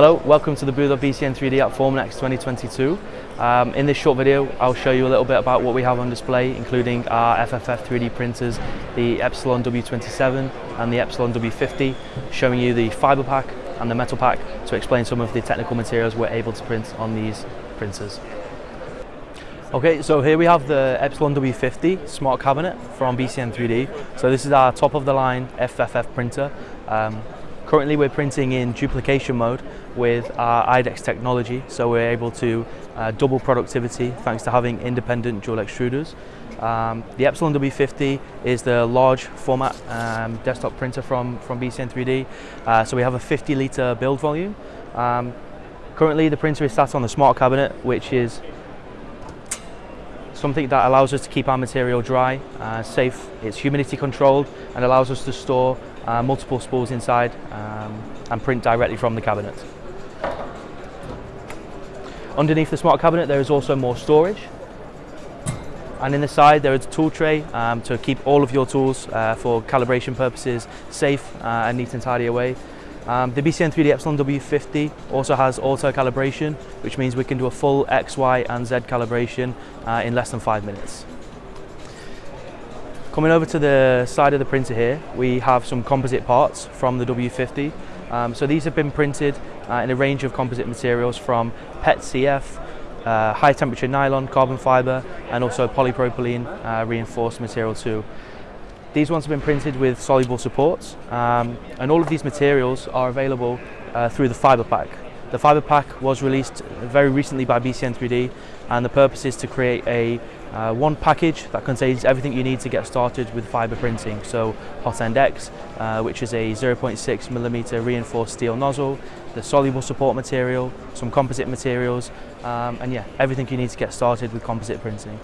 Hello, welcome to the booth of BCN 3D at Formnext 2022. Um, in this short video, I'll show you a little bit about what we have on display, including our FFF 3D printers, the Epsilon W27 and the Epsilon W50, showing you the fiber pack and the metal pack to explain some of the technical materials we're able to print on these printers. Okay, so here we have the Epsilon W50 smart cabinet from BCN 3D. So this is our top of the line FFF printer. Um, Currently we're printing in duplication mode with our IDEX technology, so we're able to uh, double productivity thanks to having independent dual extruders. Um, the Epsilon W50 is the large format um, desktop printer from, from BCN 3D, uh, so we have a 50 litre build volume. Um, currently the printer is sat on the smart cabinet, which is something that allows us to keep our material dry, uh, safe, it's humidity controlled and allows us to store uh, multiple spools inside um, and print directly from the cabinet. Underneath the smart cabinet there is also more storage and in the side there is a tool tray um, to keep all of your tools uh, for calibration purposes safe uh, and neat and tidy away. Um, the BCN 3D Epsilon W50 also has auto calibration which means we can do a full X, Y and Z calibration uh, in less than five minutes. Coming over to the side of the printer here, we have some composite parts from the W50. Um, so these have been printed uh, in a range of composite materials from PET CF, uh, high temperature nylon, carbon fibre and also polypropylene uh, reinforced material too. These ones have been printed with soluble supports um, and all of these materials are available uh, through the fibre pack. The fibre pack was released very recently by BCN 3D and the purpose is to create a uh, one package that contains everything you need to get started with fibre printing. So Hot End X, uh, which is a 0.6 millimeter reinforced steel nozzle, the soluble support material, some composite materials, um, and yeah, everything you need to get started with composite printing.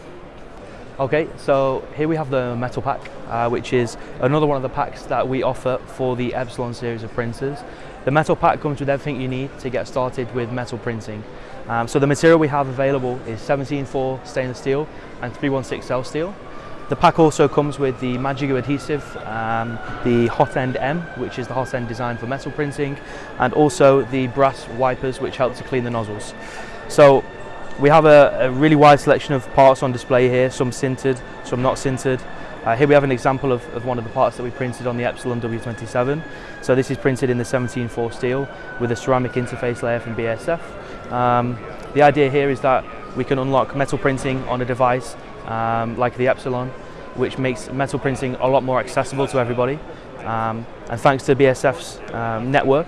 Okay, so here we have the metal pack, uh, which is another one of the packs that we offer for the Epsilon series of printers. The metal pack comes with everything you need to get started with metal printing. Um, so the material we have available is 17-4 stainless steel and 316L steel. The pack also comes with the Magigoo adhesive, um, the Hot End M, which is the hot end designed for metal printing, and also the brass wipers, which help to clean the nozzles. So we have a, a, really wide selection of parts on display here, some sintered, some not sintered. Uh, here we have an example of, of, one of the parts that we printed on the Epsilon W27. So this is printed in the 17-4 steel with a ceramic interface layer from BASF. Um, the idea here is that we can unlock metal printing on a device um, like the Epsilon, which makes metal printing a lot more accessible to everybody. Um, and thanks to BASF's um, network,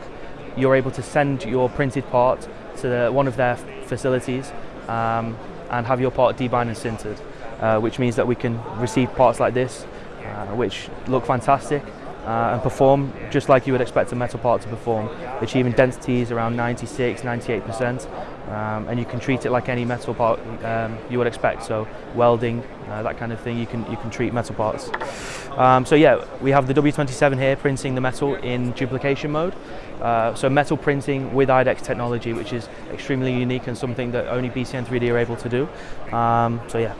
you're able to send your printed part to the, one of their facilities um, and have your part debined and sintered, uh, which means that we can receive parts like this, uh, which look fantastic uh, and perform just like you would expect a metal part to perform, achieving densities around 96, 98%, um, and you can treat it like any metal part um, you would expect. So welding, uh, that kind of thing, you can you can treat metal parts. Um, so yeah, we have the W27 here printing the metal in duplication mode. Uh, so metal printing with IDEX technology, which is extremely unique and something that only BCN 3D are able to do. Um, so yeah.